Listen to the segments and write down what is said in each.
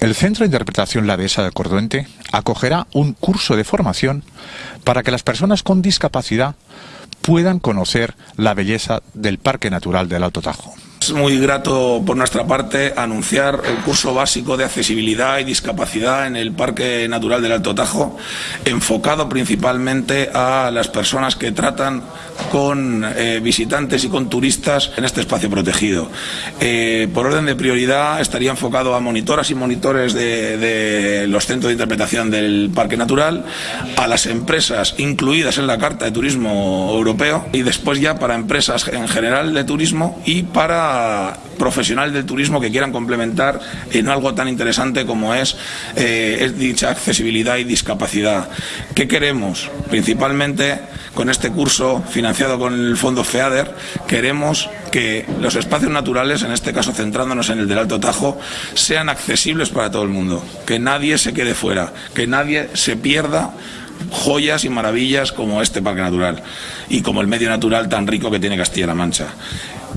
El Centro de Interpretación La Dehesa del Corduente acogerá un curso de formación para que las personas con discapacidad puedan conocer la belleza del Parque Natural del Alto Tajo. Es muy grato por nuestra parte anunciar el curso básico de accesibilidad y discapacidad en el Parque Natural del Alto Tajo, enfocado principalmente a las personas que tratan con eh, visitantes y con turistas en este espacio protegido. Eh, por orden de prioridad estaría enfocado a monitoras y monitores de, de los centros de interpretación del Parque Natural, a las empresas incluidas en la Carta de Turismo Europeo y después ya para empresas en general de turismo y para profesionales del turismo que quieran complementar en algo tan interesante como es, eh, es dicha accesibilidad y discapacidad. ¿Qué queremos? Principalmente con este curso financiado con el fondo FEADER, queremos que los espacios naturales, en este caso centrándonos en el del Alto Tajo, sean accesibles para todo el mundo, que nadie se quede fuera, que nadie se pierda joyas y maravillas como este parque natural y como el medio natural tan rico que tiene Castilla-La Mancha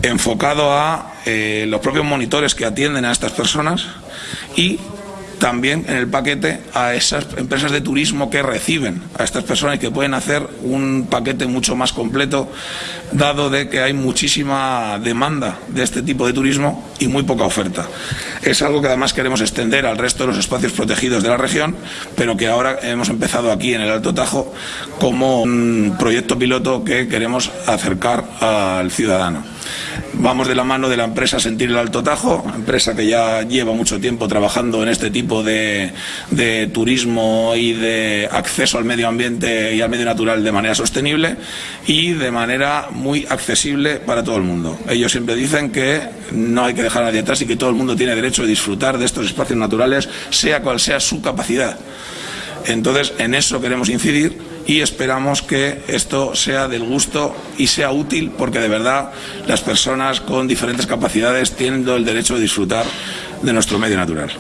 enfocado a eh, los propios monitores que atienden a estas personas y también en el paquete a esas empresas de turismo que reciben a estas personas y que pueden hacer un paquete mucho más completo, dado de que hay muchísima demanda de este tipo de turismo y muy poca oferta. Es algo que además queremos extender al resto de los espacios protegidos de la región, pero que ahora hemos empezado aquí en el Alto Tajo como un proyecto piloto que queremos acercar al ciudadano. Vamos de la mano de la empresa Sentir el Alto Tajo, empresa que ya lleva mucho tiempo trabajando en este tipo de, turismo y de acceso al medio ambiente y al medio natural de manera sostenible y de manera muy accesible para todo el mundo. Ellos siempre dicen que no hay que dejar a nadie atrás y que todo el mundo tiene derecho a disfrutar de estos espacios naturales, sea cual sea su capacidad. Entonces, en eso queremos incidir y esperamos que esto sea del gusto y sea útil porque de verdad las personas con diferentes capacidades tienen el derecho de disfrutar de nuestro medio natural.